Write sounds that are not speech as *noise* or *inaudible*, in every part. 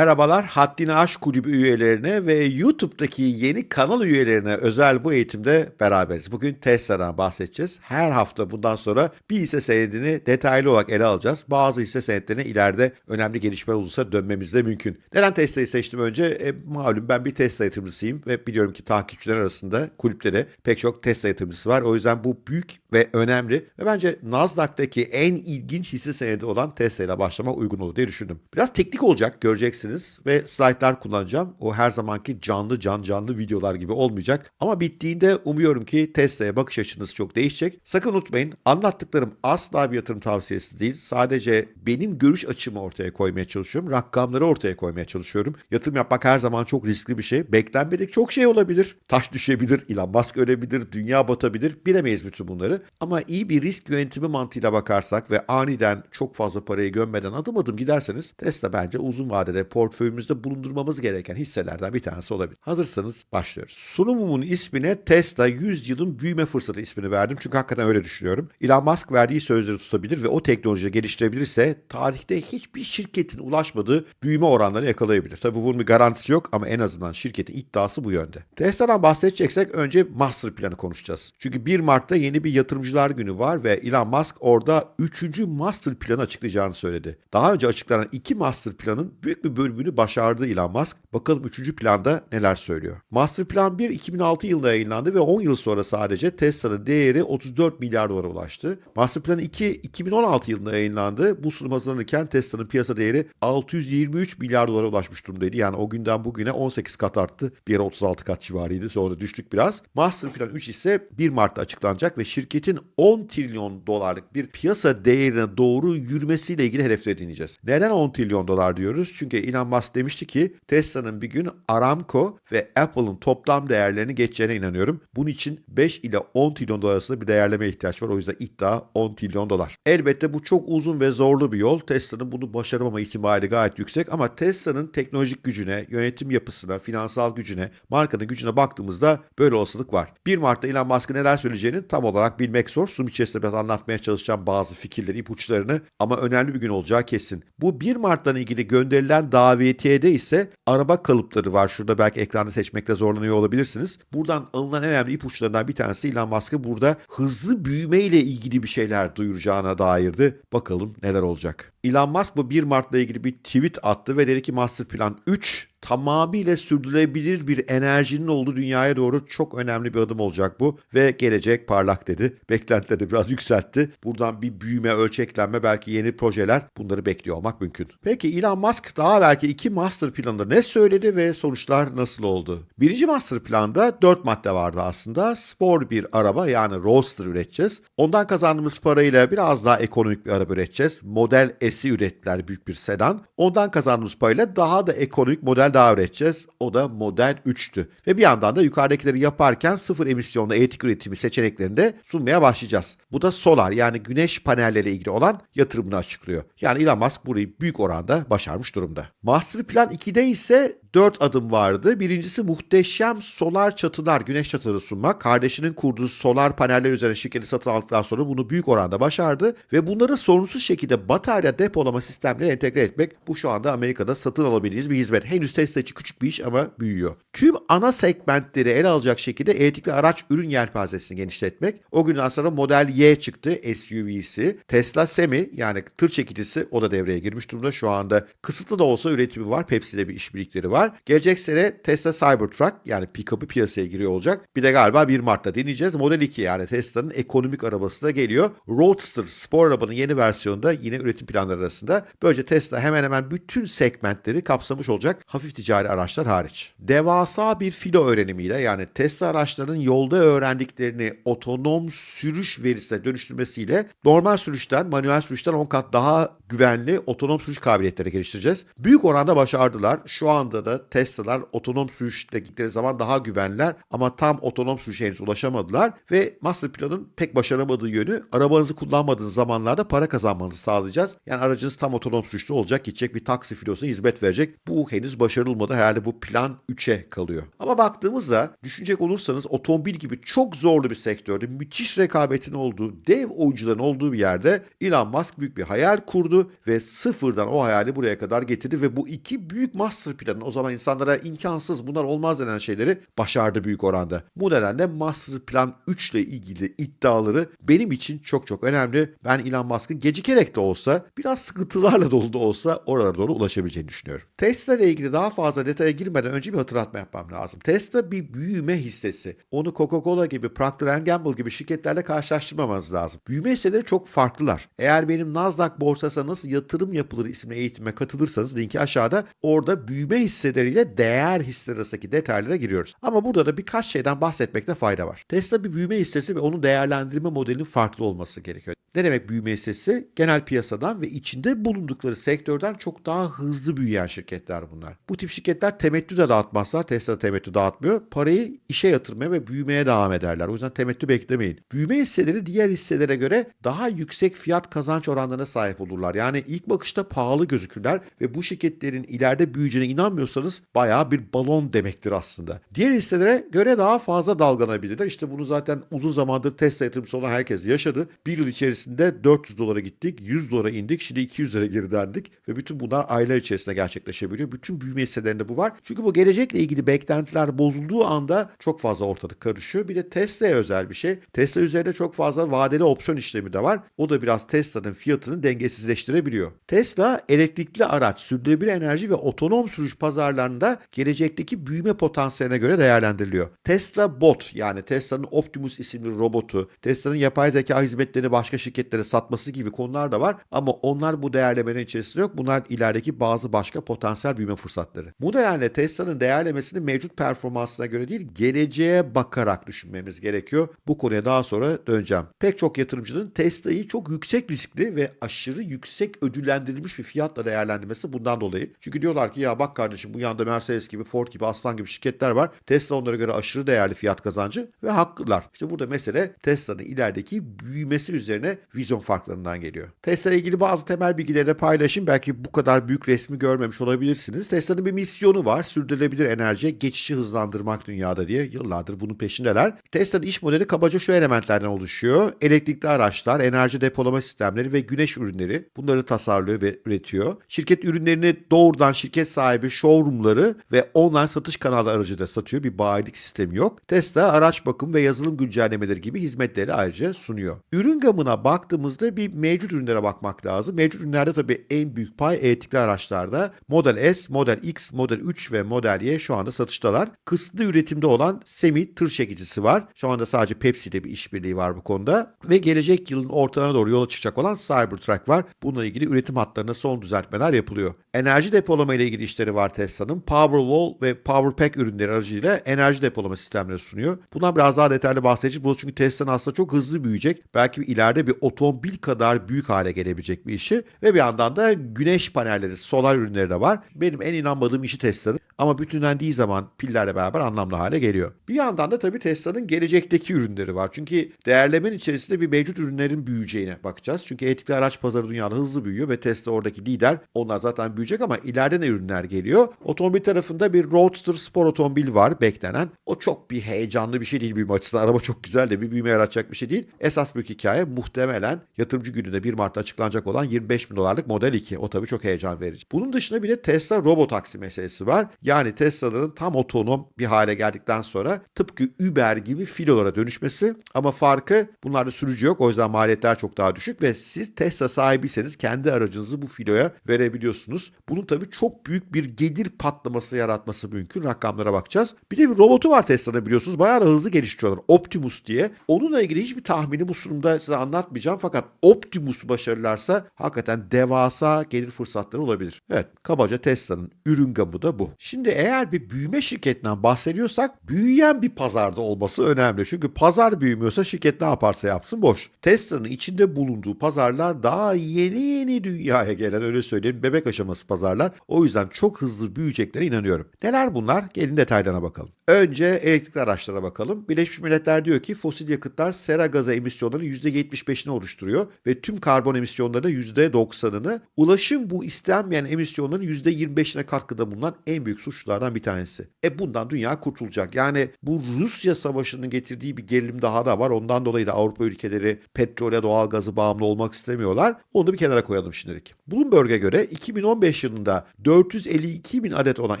Merhabalar, Haddini Aş Kulübü üyelerine ve YouTube'daki yeni kanal üyelerine özel bu eğitimde beraberiz. Bugün Tesla'dan bahsedeceğiz. Her hafta bundan sonra bir hisse senedini detaylı olarak ele alacağız. Bazı hisse senetlerine ileride önemli gelişmeler olursa dönmemiz de mümkün. Neden Tesla'yı seçtim önce? E, malum ben bir Tesla yatırımcısıyım ve biliyorum ki takipçiler arasında kulüpte de pek çok Tesla yatırımcısı var. O yüzden bu büyük ve önemli ve bence Nasdaq'taki en ilginç hisse senedi olan Tesla ile başlamak uygun olur diye düşündüm. Biraz teknik olacak göreceksiniz ve slaytlar kullanacağım. O her zamanki canlı can canlı videolar gibi olmayacak. Ama bittiğinde umuyorum ki Tesla'ya bakış açınız çok değişecek. Sakın unutmayın anlattıklarım asla bir yatırım tavsiyesi değil. Sadece benim görüş açımı ortaya koymaya çalışıyorum. Rakamları ortaya koymaya çalışıyorum. Yatırım yapmak her zaman çok riskli bir şey. Beklenmedik çok şey olabilir. Taş düşebilir, Elon Musk ölebilir, dünya batabilir. Bilemeyiz bütün bunları. Ama iyi bir risk yönetimi mantığıyla bakarsak ve aniden çok fazla parayı gömmeden adım adım giderseniz Tesla bence uzun vadede portföyümüzde bulundurmamız gereken hisselerden bir tanesi olabilir. Hazırsanız başlıyoruz. Sunumumun ismine Tesla 100 yılın büyüme fırsatı ismini verdim. Çünkü hakikaten öyle düşünüyorum. Elon Musk verdiği sözleri tutabilir ve o teknolojiyi geliştirebilirse tarihte hiçbir şirketin ulaşmadığı büyüme oranlarını yakalayabilir. Tabii bunun bir garantisi yok ama en azından şirketin iddiası bu yönde. Tesla'dan bahsedeceksek önce master planı konuşacağız. Çünkü 1 Mart'ta yeni bir yatırımcılar günü var ve Elon Musk orada 3. master planı açıklayacağını söyledi. Daha önce açıklanan 2 master planın büyük bir bölümünü başardı Elon Musk. Bakalım 3. planda neler söylüyor. Master Plan 1 2006 yılında yayınlandı ve 10 yıl sonra sadece Tesla'nın değeri 34 milyar dolara ulaştı. Master Plan 2 2016 yılında yayınlandı. Bu sunum hazırlanırken Tesla'nın piyasa değeri 623 milyar dolara ulaşmış durumdaydı. Yani o günden bugüne 18 kat arttı. Bir yere 36 kat civarıydı. Sonra düştük biraz. Master Plan 3 ise 1 Mart'ta açıklanacak ve şirketin 10 trilyon dolarlık bir piyasa değerine doğru yürümesiyle ilgili hedefleri dinleyeceğiz. Neden 10 trilyon dolar diyoruz? Çünkü Elon Musk demişti ki Tesla'nın bir gün Aramco ve Apple'ın toplam değerlerini geçeceğine inanıyorum. Bunun için 5 ile 10 trilyon dolar arasında bir değerleme ihtiyaç var. O yüzden iddia 10 trilyon dolar. Elbette bu çok uzun ve zorlu bir yol. Tesla'nın bunu başaramama ihtimali gayet yüksek ama Tesla'nın teknolojik gücüne, yönetim yapısına, finansal gücüne, markanın gücüne baktığımızda böyle olasılık var. 1 Mart'ta Elon Musk'ın neler söyleyeceğini tam olarak bilmek zor. Sunum içerisinde biraz anlatmaya çalışacağım bazı fikirleri, ipuçlarını ama önemli bir gün olacağı kesin. Bu 1 Mart'tan ilgili gönderilen davetiyede ise araba kalıpları var. Şurada belki ekranda seçmekte zorlanıyor olabilirsiniz. Buradan alınan önemli ipuçlarından bir tanesi Elon Musk'ın burada hızlı büyüme ile ilgili bir şeyler duyuracağına dairdi. Bakalım neler olacak. Elon Musk bu 1 Mart'la ilgili bir tweet attı ve dedi ki Master Plan 3 tamamıyla sürdürülebilir bir enerjinin olduğu dünyaya doğru çok önemli bir adım olacak bu ve gelecek parlak dedi. *laughs* Beklentileri biraz yükseltti. Buradan bir büyüme, ölçeklenme, belki yeni projeler bunları bekliyor olmak mümkün. Peki Elon Musk daha belki iki master planında ne söyledi ve sonuçlar nasıl oldu? Birinci master planda dört madde vardı aslında. Spor bir araba yani Roadster üreteceğiz. Ondan kazandığımız parayla biraz daha ekonomik bir araba üreteceğiz. Model S'i ürettiler büyük bir sedan. Ondan kazandığımız parayla daha da ekonomik model daha üreteceğiz. O da Model 3'tü. Ve bir yandan da yukarıdakileri yaparken sıfır emisyonlu elektrik üretimi seçeneklerini de sunmaya başlayacağız. Bu da solar yani güneş panelleriyle ilgili olan yatırımını açıklıyor. Yani Elon Musk burayı büyük oranda başarmış durumda. Master Plan 2'de ise 4 adım vardı. Birincisi muhteşem solar çatılar, güneş çatıları sunmak. Kardeşinin kurduğu solar paneller üzerine şirketi satın aldıktan sonra bunu büyük oranda başardı. Ve bunları sorunsuz şekilde batarya depolama sistemlerine entegre etmek bu şu anda Amerika'da satın alabildiğiniz bir hizmet. Henüz Tesla için küçük bir iş ama büyüyor. Tüm ana segmentleri ele alacak şekilde elektrikli araç ürün yelpazesini genişletmek. O günden sonra Model Y çıktı SUV'si. Tesla Semi yani tır çekicisi o da devreye girmiş durumda. Şu anda kısıtlı da olsa üretimi var. Pepsi'de bir işbirlikleri var. Gelecek sene Tesla Cybertruck yani pick-up'ı piyasaya giriyor olacak. Bir de galiba 1 Mart'ta deneyeceğiz. Model 2 yani Tesla'nın ekonomik arabası da geliyor. Roadster spor arabanın yeni versiyonunda yine üretim planları arasında. Böylece Tesla hemen hemen bütün segmentleri kapsamış olacak hafif ticari araçlar hariç. Devasa bir filo öğrenimiyle yani Tesla araçlarının yolda öğrendiklerini otonom sürüş verisine dönüştürmesiyle normal sürüşten, manuel sürüşten 10 kat daha güvenli otonom sürüş kabiliyetleri geliştireceğiz. Büyük oranda başardılar. Şu anda da da Tesla'lar otonom sürüşle gittikleri zaman daha güvenliler ama tam otonom sürüşe henüz ulaşamadılar ve Master Plan'ın pek başaramadığı yönü arabanızı kullanmadığınız zamanlarda para kazanmanızı sağlayacağız. Yani aracınız tam otonom sürüşte olacak, gidecek bir taksi filosuna hizmet verecek. Bu henüz başarılmadı. Herhalde bu plan 3'e kalıyor. Ama baktığımızda düşünecek olursanız otomobil gibi çok zorlu bir sektörde müthiş rekabetin olduğu, dev oyuncuların olduğu bir yerde Elon Musk büyük bir hayal kurdu ve sıfırdan o hayali buraya kadar getirdi ve bu iki büyük master planın o zaman insanlara imkansız bunlar olmaz denen şeyleri başardı büyük oranda. Bu nedenle master plan 3 ile ilgili iddiaları benim için çok çok önemli. Ben Elon Musk'ın gecikerek de olsa biraz sıkıntılarla dolu da olsa oralara doğru ulaşabileceğini düşünüyorum. Tesla ile ilgili daha fazla detaya girmeden önce bir hatırlatma yapmam lazım. Tesla bir büyüme hissesi. Onu Coca-Cola gibi, Procter Gamble gibi şirketlerle karşılaştırmamanız lazım. Büyüme hisseleri çok farklılar. Eğer benim Nasdaq borsasına nasıl yatırım yapılır isimli eğitime katılırsanız linki aşağıda orada büyüme hisseleriyle değer hisseleri arasındaki detaylara giriyoruz. Ama burada da birkaç şeyden bahsetmekte fayda var. Tesla bir büyüme hissesi ve onun değerlendirme modelinin farklı olması gerekiyor. Ne demek büyüme hissesi? Genel piyasadan ve içinde bulundukları sektörden çok daha hızlı büyüyen şirketler bunlar. Bu tip şirketler temettü de dağıtmazlar. Tesla temettü dağıtmıyor. Parayı işe yatırmaya ve büyümeye devam ederler. O yüzden temettü beklemeyin. Büyüme hisseleri diğer hisselere göre daha yüksek fiyat kazanç oranlarına sahip olurlar. Yani ilk bakışta pahalı gözükürler ve bu şirketlerin ileride büyüyeceğine inanmıyorsanız bayağı bir balon demektir aslında. Diğer hisselere göre daha fazla dalgalanabilirler. İşte bunu zaten uzun zamandır Tesla yatırımcısı olan herkes yaşadı. Bir yıl içerisinde 400 dolara gittik, 100 dolara indik, şimdi 200 lira geri döndük ve bütün bunlar aylar içerisinde gerçekleşebiliyor. Bütün büyüme hisselerinde bu var. Çünkü bu gelecekle ilgili beklentiler bozulduğu anda çok fazla ortalık karışıyor. Bir de Tesla'ya özel bir şey. Tesla üzerinde çok fazla vadeli opsiyon işlemi de var. O da biraz Tesla'nın fiyatını dengesizleştirebiliyor. Tesla elektrikli araç, sürdürülebilir enerji ve otonom sürüş pazarlarında gelecekteki büyüme potansiyeline göre değerlendiriliyor. Tesla Bot yani Tesla'nın Optimus isimli robotu, Tesla'nın yapay zeka hizmetlerini başka şirketlere satması gibi konular da var ama onlar bu değerlemenin içerisinde yok. Bunlar ilerideki bazı başka potansiyel büyüme fırsatları. Bu nedenle Tesla'nın değerlemesini mevcut performansına göre değil, geleceğe bakarak düşünmemiz gerekiyor. Bu konuya daha sonra döneceğim. Pek çok yatırımcının Tesla'yı çok yüksek riskli ve aşırı yüksek ödüllendirilmiş bir fiyatla değerlendirmesi bundan dolayı. Çünkü diyorlar ki ya bak kardeşim bu yanda Mercedes gibi, Ford gibi, Aslan gibi şirketler var. Tesla onlara göre aşırı değerli fiyat kazancı ve haklılar. İşte burada mesele Tesla'nın ilerideki büyümesi üzerine vizyon farklarından geliyor. Tesla ile ilgili bazı temel bilgileri de paylaşayım. Belki bu kadar büyük resmi görmemiş olabilirsiniz. Tesla'nın bir misyonu var. Sürdürülebilir enerjiye geçişi hızlandırmak dünyada diye yıllardır bunun peşindeler. Tesla'nın iş modeli kabaca şu elementlerden oluşuyor. Elektrikli araçlar, enerji depolama sistemleri ve güneş ürünleri. Bunları tasarlıyor ve üretiyor. Şirket ürünlerini doğrudan şirket sahibi showroomları ve online satış kanalları aracılığıyla satıyor. Bir bayilik sistemi yok. Tesla araç bakım ve yazılım güncellemeleri gibi hizmetleri ayrıca sunuyor. Ürün gamına baktığımızda bir mevcut ürünlere bakmak lazım. Mevcut ürünlerde tabii en büyük pay elektrikli araçlarda. Model S, Model X, Model 3 ve Model Y şu anda satıştalar. Kısıtlı üretimde olan Semi tır çekicisi var. Şu anda sadece Pepsi ile bir işbirliği var bu konuda. Ve gelecek yılın ortalarına doğru yola çıkacak olan Cybertruck var. Bununla ilgili üretim hatlarına son düzeltmeler yapılıyor. Enerji depolama ile ilgili işleri var Tesla'nın. Powerwall ve Powerpack ürünleri aracılığıyla enerji depolama sistemleri sunuyor. Bundan biraz daha detaylı bahsedeceğiz. Bu çünkü Tesla'nın aslında çok hızlı büyüyecek. Belki ileride bir otomobil kadar büyük hale gelebilecek bir işi. Ve bir yandan da güneş panelleri, solar ürünleri de var. Benim en inanmadığım işi Tesla'nın. Ama bütünlendiği zaman pillerle beraber anlamlı hale geliyor. Bir yandan da tabii Tesla'nın gelecekteki ürünleri var. Çünkü değerlemenin içerisinde bir mevcut ürünlerin büyüyeceğine bakacağız. Çünkü elektrikli araç pazarı dünyada hızlı büyüyor ve Tesla oradaki lider. Onlar zaten büyüyecek ama ileride ne ürünler geliyor? Otomobil tarafında bir Roadster spor otomobil var beklenen. O çok bir heyecanlı bir şey değil büyüme açısından. Araba çok güzel de bir büyüme yaratacak bir şey değil. Esas büyük hikaye muhtemelen yatırımcı gününde 1 Mart'ta açıklanacak olan 25 bin dolarlık Model 2. O tabii çok heyecan verici. Bunun dışında bir de Tesla robotaksi meselesi var. Yani Tesla'ların tam otonom bir hale geldikten sonra tıpkı Uber gibi filolara dönüşmesi ama farkı bunlarda sürücü yok. O yüzden maliyetler çok daha düşük ve siz Tesla sahibiyseniz kendi aracınızı bu filoya verebiliyorsunuz. Bunun tabii çok büyük bir gelir patlaması yaratması mümkün. Rakamlara bakacağız. Bir de bir robotu var Tesla'da biliyorsunuz. Bayağı da hızlı geliştiriyorlar. Optimus diye. Onunla ilgili hiçbir tahmini bu sunumda size anlatmayacağım. Fakat Optimus başarılarsa hakikaten devasa gelir fırsatları olabilir. Evet kabaca Tesla'nın ürün gamı da bu. Şimdi eğer bir büyüme şirketinden bahsediyorsak büyüyen bir pazarda olması önemli. Çünkü pazar büyümüyorsa şirket ne yaparsa yapsın boş. Tesla'nın içinde bulunduğu pazarlar daha yeni yeni dünyaya gelen öyle söyleyeyim bebek aşaması pazarlar. O yüzden çok hızlı büyüyeceklerine inanıyorum. Neler bunlar? Gelin detaylarına bakalım. Önce elektrikli araçlara bakalım. Birleşmiş Milletler diyor ki fosil yakıtlar sera gazı emisyonlarının %75'ini oluşturuyor ve tüm karbon emisyonlarının %90'ını ulaşım bu istenmeyen emisyonların %25'ine katkıda bulunan en büyük suçlulardan bir tanesi. E bundan dünya kurtulacak. Yani bu Rusya savaşının getirdiği bir gerilim daha da var. Ondan dolayı da Avrupa ülkeleri petrole, doğalgazı bağımlı olmak istemiyorlar. Onu da bir kenara koyalım şimdilik. Bloomberg'e göre 2015 yılında 452 bin adet olan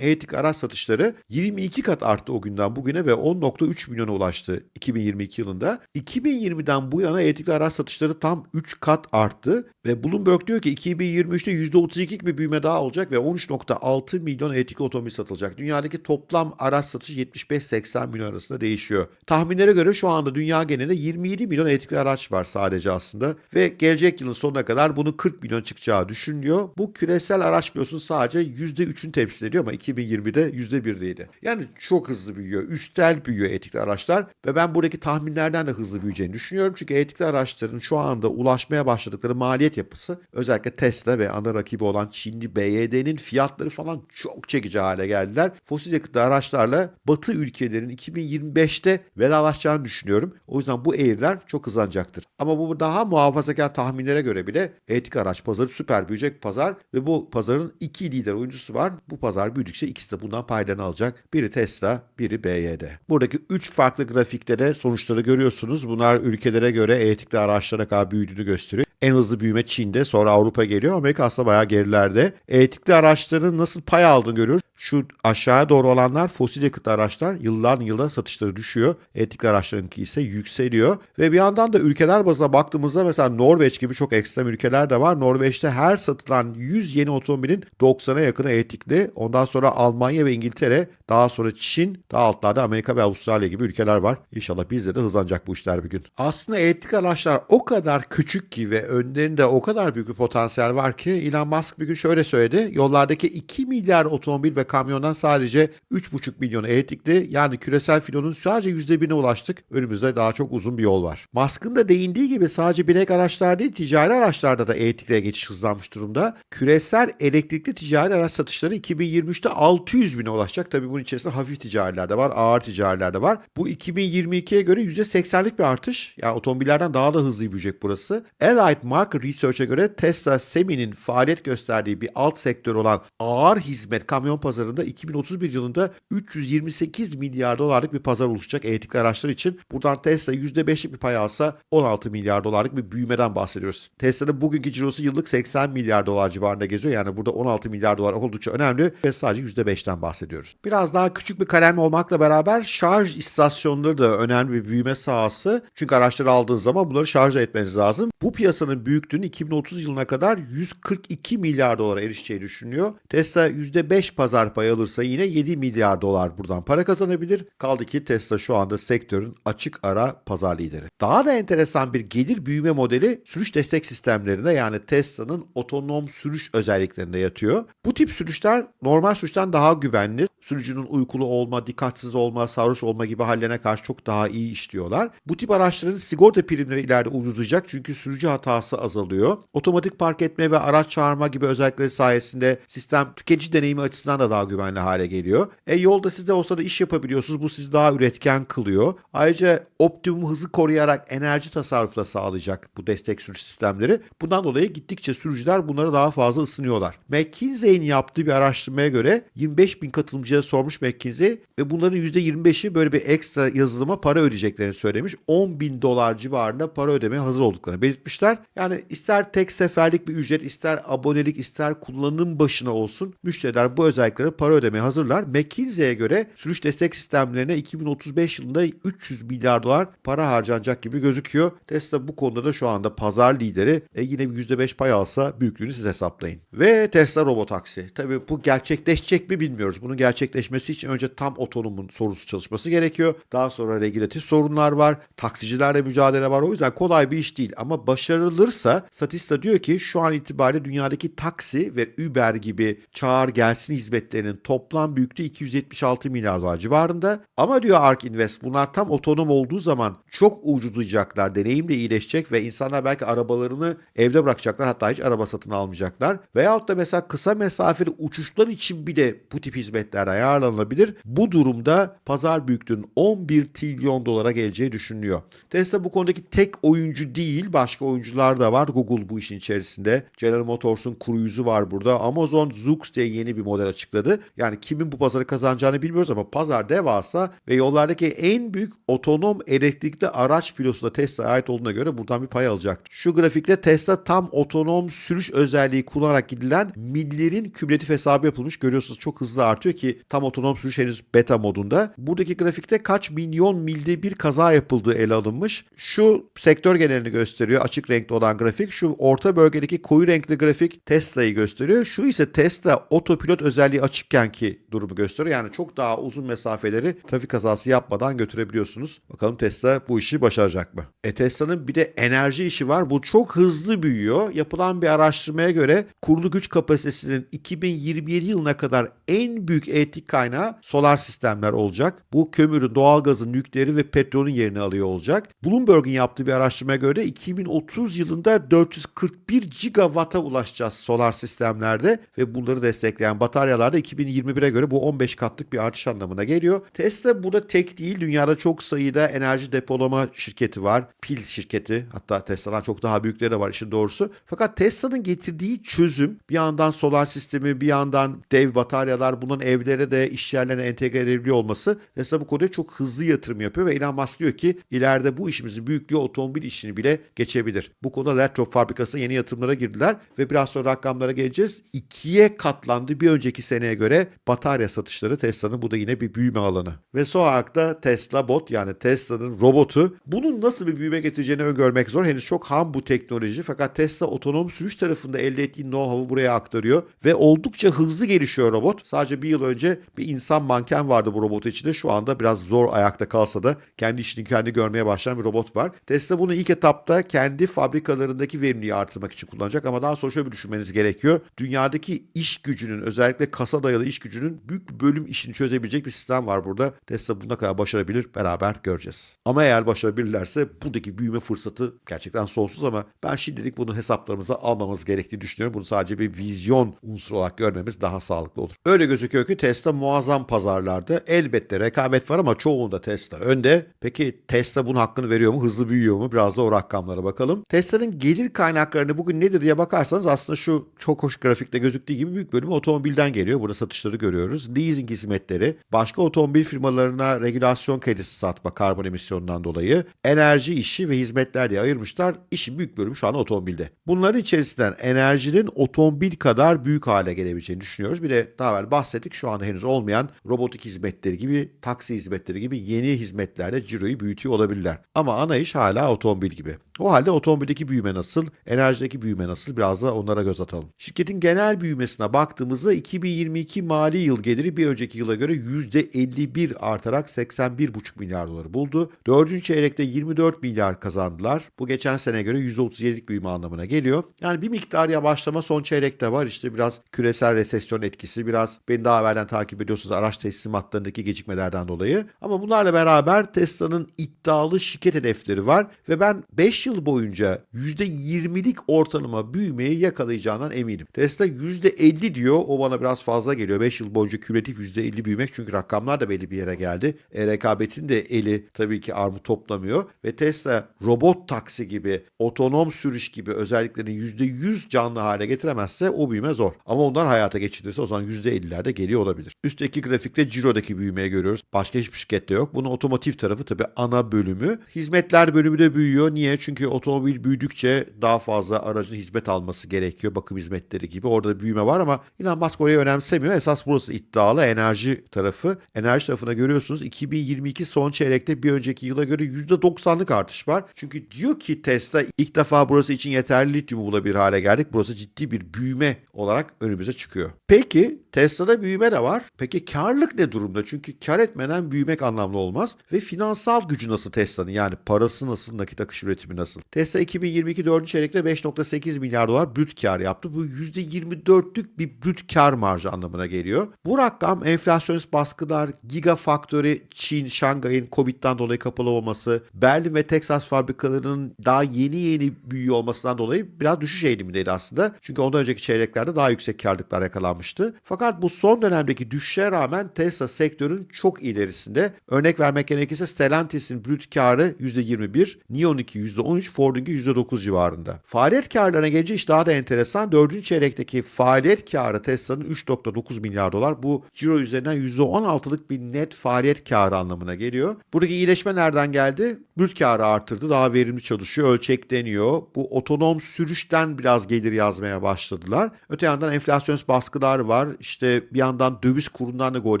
elektrikli araç satışları 22 kat arttı o günden bugüne ve 10.3 milyona ulaştı 2022 yılında. 2020'den bu yana elektrikli araç satışları tam 3 kat arttı ve Bloomberg diyor ki 2023'te %32 gibi büyüme daha olacak ve 13.6 milyon elektrikli otomobil satılacak. Dünyadaki toplam araç satışı 75-80 milyon arasında değişiyor. Tahminlere göre şu anda dünya genelinde 27 milyon elektrikli araç var sadece aslında ve gelecek yılın sonuna kadar bunu 40 milyon çıkacağı düşünülüyor. Bu küresel araç biliyorsunuz sadece %3'ünü temsil ediyor ama 2020'de %1'deydi. Yani çok hızlı büyüyor. Üstel büyüyor elektrikli araçlar ve ben buradaki tahminlerden de hızlı büyüyeceğini düşünüyorum. Çünkü elektrikli araçların şu anda ulaşmaya başladıkları maliyet yapısı özellikle Tesla ve ana rakibi olan Çinli BYD'nin fiyatları falan çok çekici hale geldiler. Fosil yakıtlı araçlarla Batı ülkelerin 2025'te vedalaşacağını düşünüyorum. O yüzden bu eğriler çok hızlanacaktır. Ama bu daha muhafazakar tahminlere göre bile elektrikli araç pazarı süper büyüyecek pazar ve bu pazarın iki lider oyuncusu var. Bu pazar büyüdükçe ikisi de bundan paylarını alacak. Biri Tesla, biri BYD. Buradaki üç farklı grafikte de sonuçları görüyorsunuz. Bunlar ülkelere göre elektrikli araçlara kadar büyüdüğünü gösteriyor. En hızlı büyüme Çin'de sonra Avrupa geliyor. Amerika aslında bayağı gerilerde. Elektrikli araçların nasıl pay aldığını görüyoruz. Şu aşağıya doğru olanlar fosil yakıtlı araçlar yıldan yıla satışları düşüyor. Elektrikli araçlarınki ise yükseliyor. Ve bir yandan da ülkeler bazına baktığımızda mesela Norveç gibi çok ekstrem ülkeler de var. Norveç'te her satılan 100 yeni otomobilin 90'a yakını elektrikli. Ondan sonra Almanya ve İngiltere, daha sonra Çin, daha altlarda Amerika ve Avustralya gibi ülkeler var. İnşallah bizde de hızlanacak bu işler bir gün. Aslında elektrikli araçlar o kadar küçük ki ve önlerinde o kadar büyük bir potansiyel var ki Elon Musk bir gün şöyle söyledi. Yollardaki 2 milyar otomobil ve kamyondan sadece 3,5 milyon elektrikli yani küresel filonun sadece %1'ine ulaştık. Önümüzde daha çok uzun bir yol var. Musk'ın da değindiği gibi sadece binek araçlar değil ticari araçlarda da elektrikliye geçiş hızlanmış durumda. Küresel elektrikli ticari araç satışları 2023'te 600 bine ulaşacak. Tabii bunun içerisinde hafif ticariler de var, ağır ticariler de var. Bu 2022'ye göre %80'lik bir artış. Yani otomobillerden daha da hızlı büyüyecek burası. Allied Market Research'e göre Tesla Semi'nin faaliyet gösterdiği bir alt sektör olan ağır hizmet kamyon pazarında 2031 yılında 328 milyar dolarlık bir pazar oluşacak elektrikli araçlar için. Buradan Tesla %5'lik bir pay alsa 16 milyar dolarlık bir büyümeden bahsediyoruz. Tesla'nın bugünkü cirosu yıllık 80 milyar dolar civarında geziyor. Yani burada 16 milyar dolar oldukça önemli ve sadece %5'ten bahsediyoruz. Biraz daha küçük bir kalem olmakla beraber şarj istasyonları da önemli bir büyüme sahası. Çünkü araçları aldığınız zaman bunları şarj etmeniz lazım. Bu piyasanın büyüklüğünün 2030 yılına kadar 142 milyar dolara erişeceği düşünülüyor. Tesla %5 pazar payı alırsa yine 7 milyar dolar buradan para kazanabilir. Kaldı ki Tesla şu anda sektörün açık ara pazar lideri. Daha da enteresan bir gelir büyüme modeli sürüş destek sistemlerinde yani Tesla'nın otonom sürüş özelliklerinde yatıyor. Bu tip sürüşler normal sürüşten daha güvenli. Sürücünün uykulu olma, dikkatsiz olma, sarhoş olma gibi hallerine karşı çok daha iyi işliyorlar. Bu tip araçların sigorta primleri ileride ucuzlayacak çünkü sürücü hatası azalıyor. Otomatik park etme ve araç çağırma gibi özellikleri sayesinde sistem tüketici deneyimi açısından da daha güvenli hale geliyor. E yolda siz de olsa da iş yapabiliyorsunuz. Bu sizi daha üretken kılıyor. Ayrıca optimum hızı koruyarak enerji tasarrufu da sağlayacak bu destek sürüş sistemleri. Bundan dolayı gittikçe sürücüler bunlara daha fazla ısınıyorlar. McKinsey'in yaptığı bir araştırmaya göre 25 bin katılımcıya sormuş McKinsey ve bunların %25'i böyle bir ekstra yazılıma para ödeyeceklerini söylemiş. 10 bin dolar civarında para ödemeye hazır olduklarını belirtmişler. Yani ister tek seferlik bir ücret, ister abonelik, ister kullanım başına olsun müşteriler bu özelliklere para ödemeye hazırlar. McKinsey'e göre sürüş destek sistemlerine 2035 yılında 300 milyar dolar para harcanacak gibi gözüküyor. Tesla bu konuda da şu anda pazar lideri. E yine bir %5 pay alsa büyüklüğünü siz hesaplayın. Ve Tesla robotaksi. Tabii bu gerçekleşecek mi bilmiyoruz. Bunun gerçekleşmesi için önce tam otonomun sorusu çalışması gerekiyor. Daha sonra regülatif sorunlar var. Taksicilerle mücadele var. O yüzden kolay bir iş değil. Ama başarılırsa Statista diyor ki şu an itibariyle dünyadaki taksi ve Uber gibi çağır gelsin hizmetleri hizmetlerinin toplam büyüklüğü 276 milyar dolar civarında. Ama diyor ARK Invest bunlar tam otonom olduğu zaman çok ucuzlayacaklar, deneyim de iyileşecek ve insanlar belki arabalarını evde bırakacaklar hatta hiç araba satın almayacaklar. Veyahut da mesela kısa mesafeli uçuşlar için bile bu tip hizmetler ayarlanabilir. Bu durumda pazar büyüklüğünün 11 trilyon dolara geleceği düşünülüyor. Tesla bu konudaki tek oyuncu değil, başka oyuncular da var. Google bu işin içerisinde. General Motors'un Cruise'u var burada. Amazon Zoox diye yeni bir model açıkladı. Yani kimin bu pazarı kazanacağını bilmiyoruz ama pazar devasa ve yollardaki en büyük otonom elektrikli araç filosuna Tesla'ya ait olduğuna göre buradan bir pay alacak. Şu grafikte Tesla tam otonom sürüş özelliği kullanarak gidilen millerin kümülatif hesabı yapılmış. Görüyorsunuz çok hızlı artıyor ki tam otonom sürüş henüz beta modunda. Buradaki grafikte kaç milyon milde bir kaza yapıldığı ele alınmış. Şu sektör genelini gösteriyor. Açık renkli olan grafik. Şu orta bölgedeki koyu renkli grafik Tesla'yı gösteriyor. Şu ise Tesla otopilot özelliği açıkken ki durumu gösteriyor. Yani çok daha uzun mesafeleri trafik kazası yapmadan götürebiliyorsunuz. Bakalım Tesla bu işi başaracak mı? E Tesla'nın bir de enerji işi var. Bu çok hızlı büyüyor. Yapılan bir araştırmaya göre kurulu güç kapasitesinin 2027 yılına kadar en büyük elektrik kaynağı solar sistemler olacak. Bu kömürün, doğalgazın, nükleeri ve petrolün yerini alıyor olacak. Bloomberg'in yaptığı bir araştırmaya göre 2030 yılında 441 gigawatt'a ulaşacağız solar sistemlerde ve bunları destekleyen bataryalarda 2021'e göre bu 15 katlık bir artış anlamına geliyor. Tesla burada tek değil. Dünyada çok sayıda enerji depolama şirketi var. Pil şirketi hatta Tesla'dan çok daha büyükleri de var işin doğrusu. Fakat Tesla'nın getirdiği çözüm bir yandan solar sistemi bir yandan dev bataryalar bunun evlere de iş yerlerine entegre edilebiliyor olması Tesla bu konuda çok hızlı yatırım yapıyor ve Elon Musk diyor ki ileride bu işimizin büyüklüğü otomobil işini bile geçebilir. Bu konuda Lathrop fabrikasına yeni yatırımlara girdiler ve biraz sonra rakamlara geleceğiz. İkiye katlandı bir önceki seneye göre batarya satışları Tesla'nın bu da yine bir büyüme alanı. Ve son olarak da Tesla Bot yani Tesla'nın robotu bunun nasıl bir büyüme getireceğini öngörmek zor. Henüz çok ham bu teknoloji fakat Tesla otonom sürüş tarafında elde ettiği know-how'u buraya aktarıyor ve oldukça hızlı gelişiyor robot. Sadece bir yıl önce bir insan manken vardı bu robot içinde. Şu anda biraz zor ayakta kalsa da kendi işini kendi görmeye başlayan bir robot var. Tesla bunu ilk etapta kendi fabrikalarındaki verimliliği artırmak için kullanacak ama daha sonra şöyle bir düşünmeniz gerekiyor. Dünyadaki iş gücünün özellikle kasa dayalı iş gücünün büyük bölüm işini çözebilecek bir sistem var burada. Tesla buna kadar başarabilir beraber göreceğiz. Ama eğer başarabilirlerse buradaki büyüme fırsatı gerçekten sonsuz ama ben şimdilik bunu hesaplarımıza almamız gerektiğini düşünüyorum. Bunu sadece bir vizyon unsuru olarak görmemiz daha sağlıklı olur. Öyle gözüküyor ki Tesla muazzam pazarlarda. Elbette rekabet var ama çoğunda Tesla önde. Peki Tesla bunun hakkını veriyor mu? Hızlı büyüyor mu? Biraz da o rakamlara bakalım. Tesla'nın gelir kaynaklarını bugün nedir diye bakarsanız aslında şu çok hoş grafikte gözüktüğü gibi büyük bölümü otomobilden geliyor. Burada satışları görüyoruz. Leasing hizmetleri, başka otomobil firmalarına regülasyon kredisi satma karbon emisyonundan dolayı, enerji işi ve hizmetler diye ayırmışlar. İşin büyük bölümü şu an otomobilde. Bunların içerisinden enerjinin otomobil kadar büyük hale gelebileceğini düşünüyoruz. Bir de daha evvel bahsettik şu anda henüz olmayan robotik hizmetleri gibi, taksi hizmetleri gibi yeni hizmetlerde ciroyu büyütüyor olabilirler. Ama ana iş hala otomobil gibi. O halde otomobildeki büyüme nasıl, enerjideki büyüme nasıl biraz da onlara göz atalım. Şirketin genel büyümesine baktığımızda 2022 mali yıl geliri bir önceki yıla göre %51 artarak 81,5 milyar doları buldu. Dördüncü çeyrekte 24 milyar kazandılar. Bu geçen sene göre %37'lik büyüme anlamına geliyor. Yani bir miktar yavaşlama son çeyrekte var. İşte biraz küresel resesyon etkisi, biraz beni daha evvelden takip ediyorsunuz araç teslimatlarındaki gecikmelerden dolayı. Ama bunlarla beraber Tesla'nın iddialı şirket hedefleri var ve ben 5 yıl boyunca %20'lik ortalama büyümeyi yakalayacağından eminim. Tesla %50 diyor. O bana biraz fazla geliyor. 5 yıl boyunca kümülatif %50 büyümek çünkü rakamlar da belli bir yere geldi. E, rekabetin de eli tabii ki armut toplamıyor ve Tesla robot taksi gibi, otonom sürüş gibi özelliklerini %100 canlı hale getiremezse o büyüme zor. Ama onlar hayata geçirirse o zaman %50'lerde geliyor olabilir. Üstteki grafikte Ciro'daki büyümeyi görüyoruz. Başka hiçbir şirkette yok. Bunun otomotiv tarafı tabii ana bölümü. Hizmetler bölümü de büyüyor. Niye? Çünkü otomobil büyüdükçe daha fazla aracın hizmet alması gerekiyor. Bakım hizmetleri gibi. Orada büyüme var ama Elon Musk orayı önemsemiyor. Esas burası iddialı enerji tarafı. Enerji tarafına görüyorsunuz 2022 son çeyrekte bir önceki yıla göre %90'lık artış var. Çünkü diyor ki Tesla ilk defa burası için yeterli lityumu bulabilir hale geldik. Burası ciddi bir büyüme olarak önümüze çıkıyor. Peki Tesla'da büyüme de var. Peki karlılık ne durumda? Çünkü kar etmeden büyümek anlamlı olmaz. Ve finansal gücü nasıl Tesla'nın? Yani parası nasıl, nakit akış üretimi nasıl? Tesla 2022 4. çeyrekte 5.8 milyar dolar brüt kar yaptı. Bu %24'lük bir brüt kar marjı anlamına geliyor. Bu rakam enflasyonist baskılar, Gigafactory, Çin, Şangay'ın Covid'den dolayı kapalı olması, Berlin ve Texas fabrikalarının daha yeni yeni büyüyor olmasından dolayı biraz düşüş eğilimindeydi aslında. Çünkü ondan önceki çeyreklerde daha yüksek karlılıklar yakalanmıştı. Fakat bu son dönemdeki düşüşe rağmen Tesla sektörün çok ilerisinde. Örnek vermek gerekirse Stellantis'in brüt karı %21, Neon'unki %13, Ford'unki %9 civarında. Faaliyet karlarına gelince iş daha da enteresan. Dördüncü çeyrekteki faaliyet karı Tesla'nın 3.9 milyar dolar. Bu ciro üzerinden %16'lık bir net faaliyet karı anlamına geliyor. Buradaki iyileşme nereden geldi? Brüt karı artırdı. Daha verimli çalışıyor. Ölçekleniyor. Bu otonom sürüşten biraz gelir yazmaya başladılar. Öte yandan enflasyonist baskılar var. İşte bir yandan döviz kurundan da gol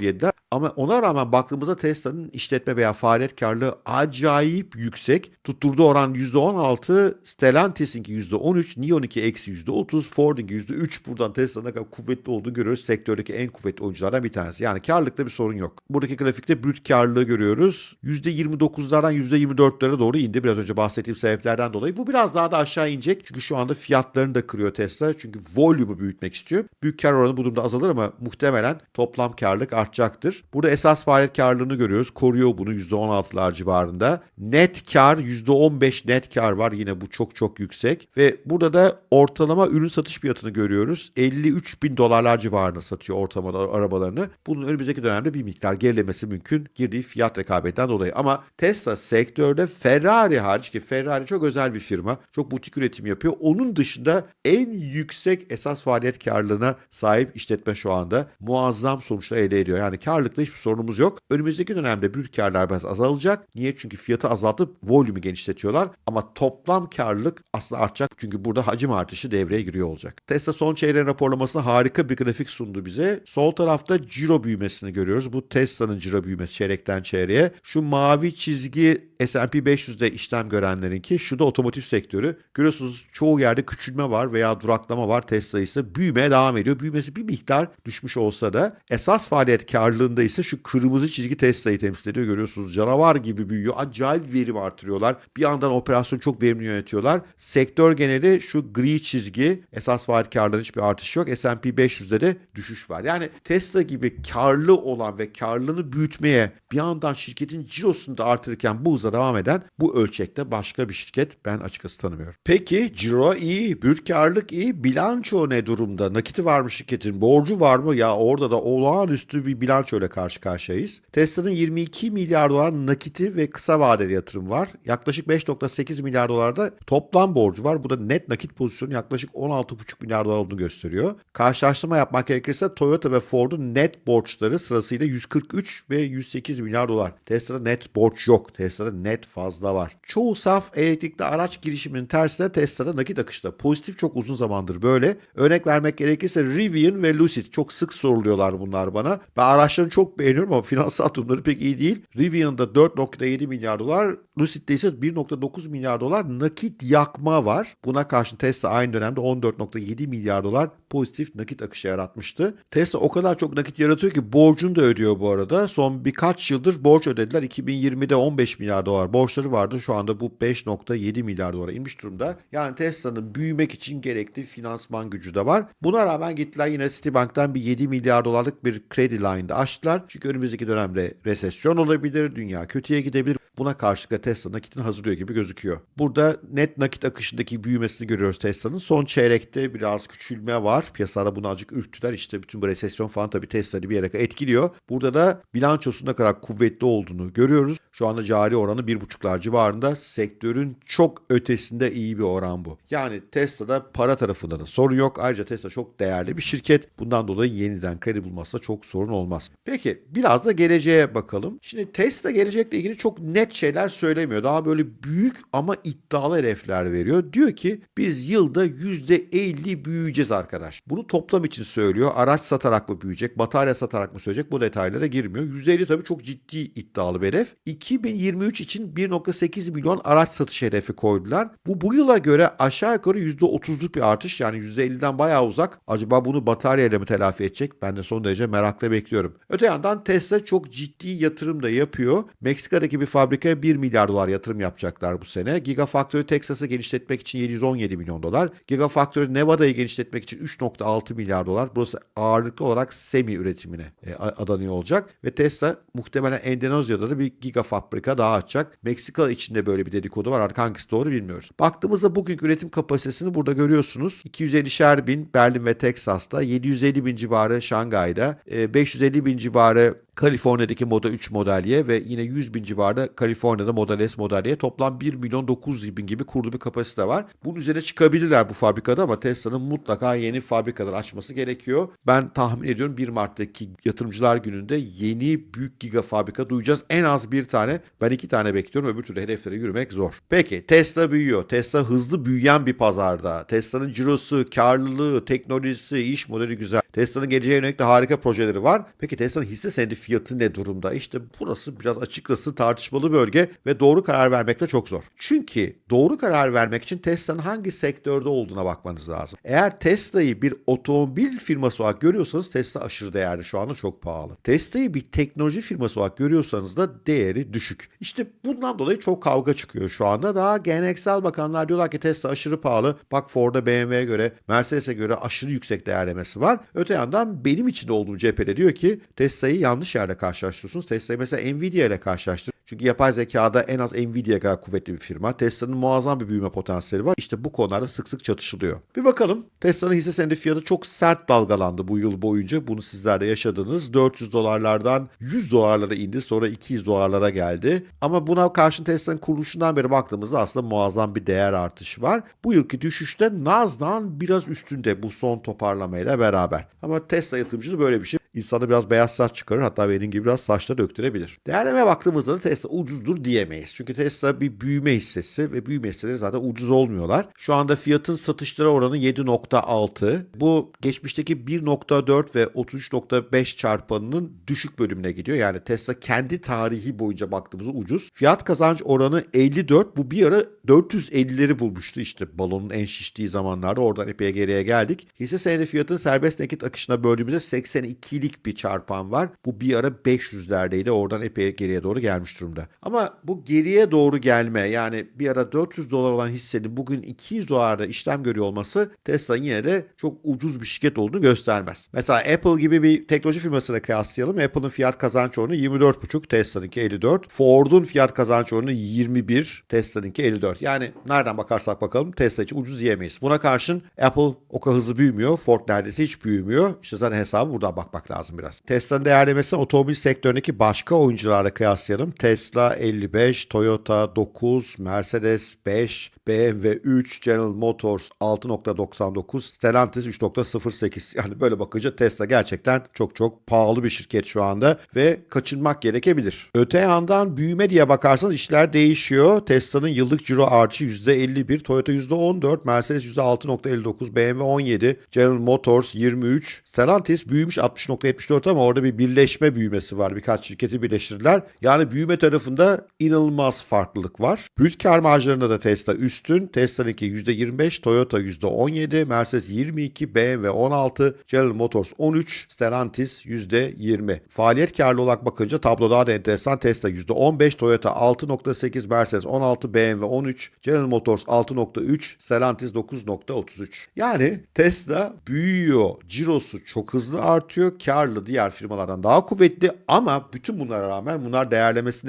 yediler. Ama ona rağmen baktığımızda Tesla'nın işletme veya faaliyet karlılığı acayip yüksek. Tutturduğu oran %16, Stellantis'inki %13, Neon'unki eksi %30, Ford'unki %3. Buradan Tesla'nın ne kadar kuvvetli olduğunu görüyoruz. Sektördeki en kuvvetli oyunculardan bir tanesi. Yani karlılıkta bir sorun yok. Buradaki grafikte brüt karlılığı görüyoruz. %29'lardan %24'lere doğru indi. Biraz önce bahsettiğim sebeplerden dolayı. Bu biraz daha da aşağı inecek. Çünkü şu anda fiyatlarını da kırıyor Tesla. Çünkü volümü büyütmek istiyor. Büyük kar oranı bu durumda azalır ama muhtemelen toplam karlılık artacaktır. Burada esas faaliyet karlılığını görüyoruz. Koruyor bunu %16'lar civarında. Net kar %15 net kar var. Yine bu çok çok yüksek. Ve burada da ortalama ürün satış fiyatını görüyoruz. 53 bin dolarlar civarında satıyor ortalama arabalarını. Bunun önümüzdeki dönemde bir miktar gerilemesi mümkün. Girdiği fiyat rekabetinden dolayı. Ama Tesla sektörde Ferrari hariç ki Ferrari çok özel bir firma. Çok butik üretim yapıyor. Onun dışında en yüksek esas faaliyet karlılığına sahip işletme şu anda. Muazzam sonuçlar elde ediyor. Yani karlılıkla hiçbir sorunumuz yok. Önümüzdeki dönemde brüt karlar biraz azalacak. Niye? Çünkü fiyatı azaltıp volümü genişletiyorlar. Ama toplam karlılık aslında artacak. Çünkü burada hacim artışı devreye giriyor olacak. Tesla son çeyreğin raporlamasında harika bir grafik sundu bize. Sol tarafta ciro büyümesini görüyoruz. Bu Tesla'nın ciro büyümesi çeyrekten çeyreğe. Şu mavi çizgi S&P 500'de işlem görenlerinki. Şu da otomotiv sektörü. Görüyorsunuz çoğu yerde küçülme var veya duraklama var. Tesla ise büyümeye devam ediyor. Büyümesi bir miktar düşmüş olsa da esas faaliyet karlılığında ise şu kırmızı çizgi Tesla'yı temsil ediyor. Görüyorsunuz canavar gibi büyüyor. Acayip verim artırıyorlar. Bir yandan operasyonu çok verimli yönetiyorlar. Sektör geneli şu gri çizgi esas faaliyet karlılığında hiçbir artış yok. S&P 500'de de düşüş var. Yani Tesla gibi karlı olan ve karlılığını büyütmeye bir yandan şirketin cirosunu da artırırken bu hıza devam eden bu ölçekte başka bir şirket ben açıkçası tanımıyorum. Peki ciro iyi, brüt karlılık iyi, bilanço ne durumda? Nakiti var mı şirketin? Borcu var mı? Ya orada da olağanüstü bir bilanço ile karşı karşıyayız. Tesla'nın 22 milyar dolar nakiti ve kısa vadeli yatırım var. Yaklaşık 5.8 milyar dolarda toplam borcu var. Bu da net nakit pozisyonu yaklaşık 16,5 milyar dolar olduğunu gösteriyor. Karşılaştırma yapmak gerekirse Toyota ve Ford'un net borçları sırasıyla 143 ve 108 milyar dolar. Tesla'da net borç yok. Tesla'da net fazla var. Çoğu saf elektrikli araç girişiminin tersine Tesla'da nakit akışta. Pozitif çok uzun zamandır böyle. Örnek vermek gerekirse Rivian ve Lucid çok sık soruluyorlar bunlar bana. Ben araçlarını çok beğeniyorum ama finansal durumları pek iyi değil. Rivian'da 4.7 milyar dolar, Lucid'de ise 1.9 milyar dolar nakit yakma var. Buna karşın Tesla aynı dönemde 14.7 milyar dolar pozitif nakit akışı yaratmıştı. Tesla o kadar çok nakit yaratıyor ki borcunu da ödüyor bu arada. Son birkaç yıldır borç ödediler. 2020'de 15 milyar dolar borçları vardı. Şu anda bu 5.7 milyar dolara inmiş durumda. Yani Tesla'nın büyümek için gerekli finansman gücü de var. Buna rağmen gittiler yine Citibank'tan bir 7 milyar dolarlık bir kredi line'da açtılar. Çünkü önümüzdeki dönemde resesyon olabilir, dünya kötüye gidebilir. Buna karşılık Tesla nakitini hazırlıyor gibi gözüküyor. Burada net nakit akışındaki büyümesini görüyoruz Tesla'nın. Son çeyrekte biraz küçülme var. Piyasada bunu azıcık ürktüler. İşte bütün bu resesyon falan tabii Tesla'yı bir yere etkiliyor. Burada da bilançosun ne kadar kuvvetli olduğunu görüyoruz. Şu anda cari oranı 1.5'lar civarında. Sektörün çok ötesinde iyi bir oran bu. Yani Tesla'da para tarafında da sorun yok. Ayrıca Tesla çok değerli bir şirket. Bundan dolayı yeniden kredi bulması da çok sorun olmaz. Peki biraz da geleceğe bakalım. Şimdi Tesla gelecekle ilgili çok net şeyler söylemiyor. Daha böyle büyük ama iddialı hedefler veriyor. Diyor ki biz yılda %50 büyüyeceğiz arkadaş. Bunu toplam için söylüyor. Araç satarak mı büyüyecek, batarya satarak mı söyleyecek bu detaylara girmiyor. %50 tabii çok ciddi iddialı bir hedef. 2023 için 1.8 milyon araç satış hedefi koydular. Bu bu yıla göre aşağı yukarı %30'luk bir artış yani %50'den bayağı uzak. Acaba bunu bataryayla mı telafi edecek? Ben de son derece merakla bekliyorum. Öte yandan Tesla çok ciddi yatırım da yapıyor. Meksika'daki bir fabrikaya 1 milyar milyar dolar yatırım yapacaklar bu sene. Gigafactory Texas'ı genişletmek için 717 milyon dolar. Gigafactory Nevada'yı genişletmek için 3.6 milyar dolar. Burası ağırlıklı olarak semi üretimine e, adanıyor olacak. Ve Tesla muhtemelen Endonezya'da da bir gigafabrika daha açacak. Meksika içinde böyle bir dedikodu var. Artık hangisi doğru bilmiyoruz. Baktığımızda bugünkü üretim kapasitesini burada görüyorsunuz. 250'şer bin Berlin ve Texas'ta, 750 bin civarı Şangay'da, 550 e, bin civarı Kaliforniya'daki Moda 3 modeliye ve yine 100 bin civarında Kaliforniya'da Model S modeliye toplam 1 milyon 900 bin gibi kurulu bir kapasite var. Bunun üzerine çıkabilirler bu fabrikada ama Tesla'nın mutlaka yeni fabrikalar açması gerekiyor. Ben tahmin ediyorum 1 Mart'taki yatırımcılar gününde yeni büyük giga fabrika duyacağız. En az bir tane. Ben iki tane bekliyorum. Öbür türlü hedeflere yürümek zor. Peki Tesla büyüyor. Tesla hızlı büyüyen bir pazarda. Tesla'nın cirosu, karlılığı, teknolojisi, iş modeli güzel. Tesla'nın geleceğe yönelik de harika projeleri var. Peki Tesla'nın hisse senedi fiyatı ne durumda? İşte burası biraz açıkçası tartışmalı bölge ve doğru karar vermek de çok zor. Çünkü doğru karar vermek için Tesla'nın hangi sektörde olduğuna bakmanız lazım. Eğer Tesla'yı bir otomobil firması olarak görüyorsanız Tesla aşırı değerli şu anda çok pahalı. Tesla'yı bir teknoloji firması olarak görüyorsanız da değeri düşük. İşte bundan dolayı çok kavga çıkıyor şu anda. Daha geleneksel bakanlar diyorlar ki Tesla aşırı pahalı. Bak Ford'a BMW'ye göre Mercedes'e göre aşırı yüksek değerlemesi var. Öte yandan benim içinde olduğum cephede diyor ki Tesla'yı yanlış yerde karşılaştırıyorsunuz. Tesla'yı mesela Nvidia ile karşılaştır. Çünkü yapay zekada en az Nvidia kadar kuvvetli bir firma. Tesla'nın muazzam bir büyüme potansiyeli var. İşte bu konularda sık sık çatışılıyor. Bir bakalım. Tesla'nın hisse senedi fiyatı çok sert dalgalandı bu yıl boyunca. Bunu sizler de yaşadınız. 400 dolarlardan 100 dolarlara indi. Sonra 200 dolarlara geldi. Ama buna karşın Tesla'nın kuruluşundan beri baktığımızda aslında muazzam bir değer artışı var. Bu yılki düşüşte Nasdaq'ın biraz üstünde bu son toparlamayla beraber. Ama Tesla yatırımcısı böyle bir şey. İnsanı biraz beyaz saç çıkarır hatta benim gibi biraz saçta döktürebilir. Değerlemeye baktığımızda da Tesla ucuzdur diyemeyiz. Çünkü Tesla bir büyüme hissesi ve büyüme hisseleri zaten ucuz olmuyorlar. Şu anda fiyatın satışlara oranı 7.6. Bu geçmişteki 1.4 ve 33.5 çarpanının düşük bölümüne gidiyor. Yani Tesla kendi tarihi boyunca baktığımızda ucuz. Fiyat kazanç oranı 54. Bu bir ara 450'leri bulmuştu işte balonun en şiştiği zamanlarda. Oradan epey geriye geldik. Hisse senedi fiyatın serbest nakit akışına böldüğümüzde 82'lik bir çarpan var. Bu bir ara 500'lerdeydi. Oradan epey geriye doğru gelmiş durumda. Ama bu geriye doğru gelme yani bir ara 400 dolar olan hissenin bugün 200 dolarda işlem görüyor olması Tesla'nın yine de çok ucuz bir şirket olduğunu göstermez. Mesela Apple gibi bir teknoloji firmasına kıyaslayalım. Apple'ın fiyat kazanç oranı 24,5, Tesla'nınki 54. Ford'un fiyat kazanç oranı 21, Tesla'nınki 54. Yani nereden bakarsak bakalım Tesla için ucuz diyemeyiz. Buna karşın Apple o kadar hızlı büyümüyor. Ford neredeyse hiç büyümüyor. İşte zaten hesabı buradan bakmak lazım biraz. Tesla'nın değerlemesini otomobil sektöründeki başka oyuncularla kıyaslayalım. Tesla 55, Toyota 9, Mercedes 5, BMW 3, General Motors 6.99, Stellantis 3.08. *laughs* Yani böyle bakınca Tesla gerçekten çok çok pahalı bir şirket şu anda ve kaçınmak gerekebilir. Öte yandan büyüme diye bakarsanız işler değişiyor. Tesla'nın yıllık ciro artışı %51, Toyota %14, Mercedes %6.59, BMW 17, General Motors 23, Stellantis büyümüş 60.74 ama orada bir birleşme büyümesi var. Birkaç şirketi birleştirdiler. Yani büyüme tarafında inanılmaz farklılık var. Brüt kar marjlarında da Tesla üstün. Tesla'nınki %25, Toyota %17, Mercedes 22, BMW 16, General Motors 13, Stellantis %20. Faaliyet karlı olarak bakınca tablo daha da enteresan. Tesla %15, Toyota 6.8, Mercedes 16, BMW 13, General Motors 6.3, Stellantis 9.33. Yani Tesla büyüyor. Cirosu çok hızlı artıyor. Karlı diğer firmalardan daha kuvvetli ama bütün bunlara rağmen bunlar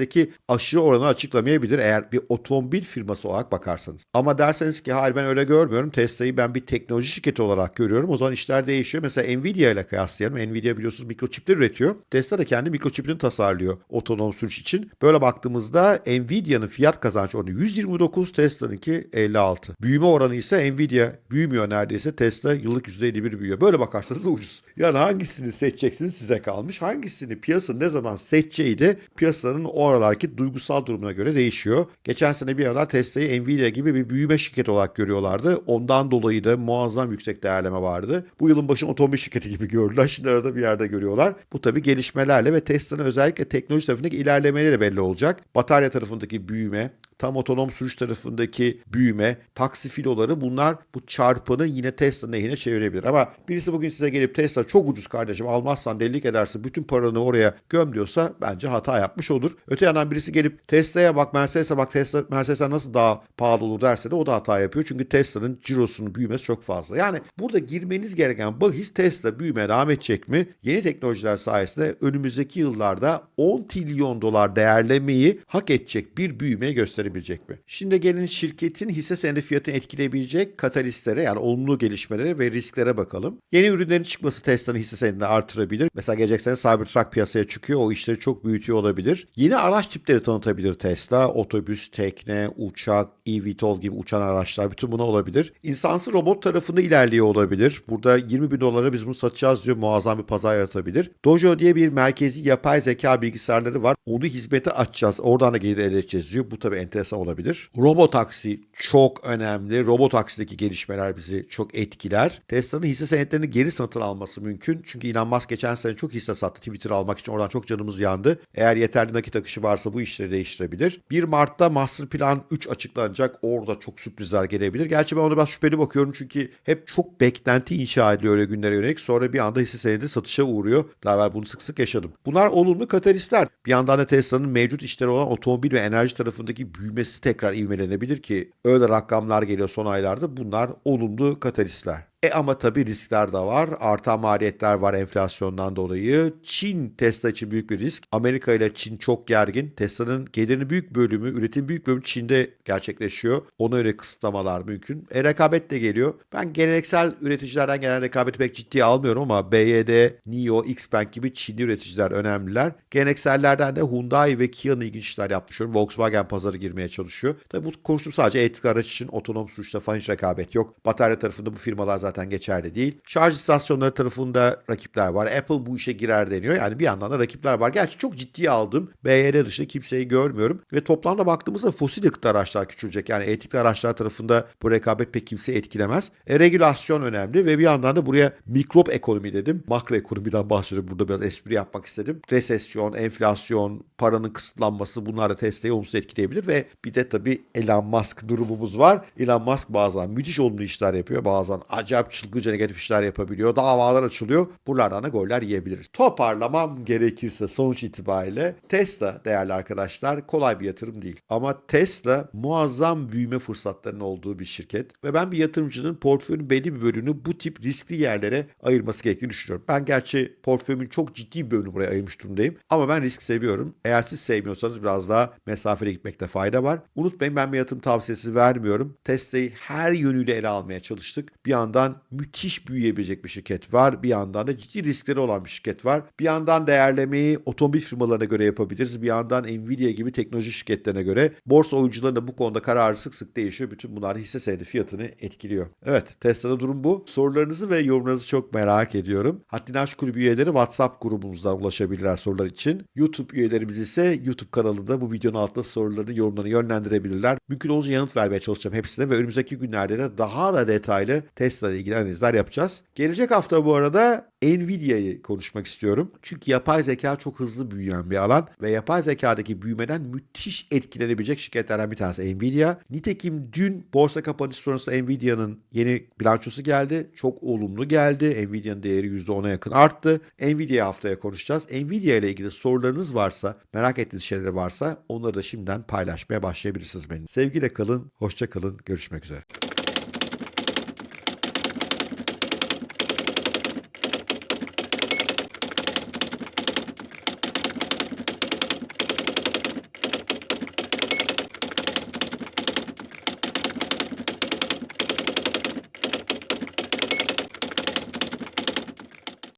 değerlemesindeki aşırı oranı açıklamayabilir eğer bir otomobil firması olarak bakarsanız. Ama derseniz ki hayır ben öyle görmüyorum. Tesla'yı ben bir teknoloji şirketi olarak görüyorum. O zaman işler değişiyor. Mesela Nvidia ile kıyaslayalım. Nvidia biliyorsunuz mikroçipler üretiyor. Tesla da kendi mikroçipini tasarlıyor otonom sürüş için. Böyle baktığımızda Nvidia'nın fiyat kazanç oranı 129, Tesla'nınki 56. Büyüme oranı ise Nvidia büyümüyor neredeyse. Tesla yıllık %51 büyüyor. Böyle bakarsanız ucuz. Yani hangisini seçeceksiniz size kalmış. Hangisini piyasanın ne zaman seçeceği de piyasanın o aralarki duygusal durumuna göre değişiyor. Geçen sene bir aralar Tesla'yı Nvidia gibi bir büyüme şirketi olarak görüyorlardı. Ondan dolayı da muazzam yüksek değerleme vardı. Bu yılın başını otomobil şirketi gibi gördüler. Şimdi arada bir yerde görüyorlar. Bu tabii gelişmelerle ve Tesla'nın özellikle teknoloji tarafındaki ilerlemeleri belli olacak. Batarya tarafındaki büyüme, tam otonom sürüş tarafındaki büyüme, taksi filoları bunlar bu çarpanı yine Tesla'nın lehine çevirebilir. Ama birisi bugün size gelip Tesla çok ucuz kardeşim almazsan delilik edersin bütün paranı oraya göm diyorsa bence hata yapmış olur. Öte yandan birisi gelip Tesla'ya bak Mercedes'e bak Tesla Mercedes'e nasıl daha pahalı olur derse de o da hata yapıyor. Çünkü Tesla'nın cirosunun büyümesi çok fazla. Yani burada girmeniz gereken bahis Tesla büyümeye devam edecek mi? Yeni teknolojiler sayesinde önümüzdeki yıllarda 10 trilyon dolar değerlemeyi hak edecek bir büyüme gösterebilecek mi? Şimdi gelin şirketin hisse senedi fiyatını etkileyebilecek katalistlere yani olumlu gelişmelere ve risklere bakalım. Yeni ürünlerin çıkması Tesla'nın hisse senedini artırabilir. Mesela gelecek sene Cybertruck piyasaya çıkıyor. O işleri çok büyütüyor olabilir. Yeni araç tipleri tanıtabilir Tesla. Otobüs, tekne, uçak, eVTOL gibi uçan araçlar bütün buna olabilir. İnsansı robot tarafında ilerliyor olabilir. Burada 20 bin dolara biz bunu satacağız diyor. Muazzam bir pazar yaratabilir. Dojo diye bir merkezi yapay zeka bilgisayarları var. Onu hizmete açacağız. Oradan da gelir elde edeceğiz diyor. Bu tabii enteresan olabilir. Robotaksi çok önemli. Robotaksideki gelişmeler bizi çok etkiler. Tesla'nın hisse senetlerini geri satın alması mümkün. Çünkü Elon Musk geçen sene çok hisse sattı. Twitter almak için oradan çok canımız yandı. Eğer yeterli nakit akışı varsa bu işleri değiştirebilir. 1 Mart'ta Master Plan 3 açıklanacak. Orada çok sürprizler gelebilir. Gerçi ben ona biraz şüpheli bakıyorum çünkü hep çok beklenti inşa ediliyor öyle günlere yönelik. Sonra bir anda hisse senedi satışa uğruyor. Daha evvel bunu sık sık yaşadım. Bunlar olumlu katalistler. Bir yandan da Tesla'nın mevcut işleri olan otomobil ve enerji tarafındaki büyümesi tekrar ivmelenebilir ki öyle rakamlar geliyor son aylarda. Bunlar olumlu katalistler. E ama tabii riskler de var. Artan maliyetler var enflasyondan dolayı. Çin Tesla için büyük bir risk. Amerika ile Çin çok gergin. Tesla'nın gelirinin büyük bölümü, üretim büyük bölümü Çin'de gerçekleşiyor. Ona göre kısıtlamalar mümkün. E rekabet de geliyor. Ben geleneksel üreticilerden gelen rekabeti pek ciddiye almıyorum ama BYD, NIO, Xpeng gibi Çinli üreticiler önemliler. Geleneksellerden de Hyundai ve Kia'nın ilginç işler yapmış. Volkswagen pazarı girmeye çalışıyor. Tabii bu konuştum sadece elektrikli araç için otonom sürüşte falan hiç rekabet yok. Batarya tarafında bu firmalar zaten geçerli değil. Şarj istasyonları tarafında rakipler var. Apple bu işe girer deniyor. Yani bir yandan da rakipler var. Gerçi çok ciddiye aldım. BYD dışında kimseyi görmüyorum. Ve toplamda baktığımızda fosil yakıtlı araçlar küçülecek. Yani elektrikli araçlar tarafında bu rekabet pek kimseyi etkilemez. E, regülasyon önemli ve bir yandan da buraya mikrop ekonomi dedim. Makro ekonomiden bahsediyorum. Burada biraz espri yapmak istedim. Resesyon, enflasyon, paranın kısıtlanması bunlar da Tesla'yı olumsuz etkileyebilir ve bir de tabii Elon Musk durumumuz var. Elon Musk bazen müthiş olumlu işler yapıyor. Bazen acayip çılgınca negatif işler yapabiliyor. Davalar açılıyor. Buralardan da goller yiyebiliriz. Toparlamam gerekirse sonuç itibariyle Tesla değerli arkadaşlar kolay bir yatırım değil. Ama Tesla muazzam büyüme fırsatlarının olduğu bir şirket ve ben bir yatırımcının portföyünün belli bir bölümünü bu tip riskli yerlere ayırması gerektiğini düşünüyorum. Ben gerçi portföyümün çok ciddi bir bölümünü buraya ayırmış durumdayım. Ama ben risk seviyorum. Eğer siz sevmiyorsanız biraz daha mesafeli gitmekte fayda var. Unutmayın ben bir yatırım tavsiyesi vermiyorum. Tesla'yı her yönüyle ele almaya çalıştık. Bir yandan müthiş büyüyebilecek bir şirket var. Bir yandan da ciddi riskleri olan bir şirket var. Bir yandan değerlemeyi otomobil firmalarına göre yapabiliriz. Bir yandan Nvidia gibi teknoloji şirketlerine göre. Borsa oyuncularının da bu konuda kararı sık sık değişiyor. Bütün bunlar hisse senedi fiyatını etkiliyor. Evet Tesla'da durum bu. Sorularınızı ve yorumlarınızı çok merak ediyorum. Haddini Aşk Kulübü üyeleri WhatsApp grubumuzdan ulaşabilirler sorular için. YouTube üyelerimiz ise YouTube kanalında bu videonun altında sorularını, yorumlarını yönlendirebilirler. Mümkün olunca yanıt vermeye çalışacağım hepsine ve önümüzdeki günlerde de daha da detaylı Tesla ile ilgili analizler yapacağız. Gelecek hafta bu arada Nvidia'yı konuşmak istiyorum. Çünkü yapay zeka çok hızlı büyüyen bir alan ve yapay zekadaki büyümeden müthiş etkilenebilecek şirketlerden bir tanesi Nvidia. Nitekim dün borsa kapanışı sonrası Nvidia'nın yeni bilançosu geldi. Çok olumlu geldi. Nvidia'nın değeri %10'a yakın arttı. Nvidia haftaya konuşacağız. Nvidia ile ilgili sorularınız varsa, merak ettiğiniz şeyler varsa onları da şimdiden paylaşmaya başlayabilirsiniz benim. Sevgiyle kalın, hoşça kalın, görüşmek üzere.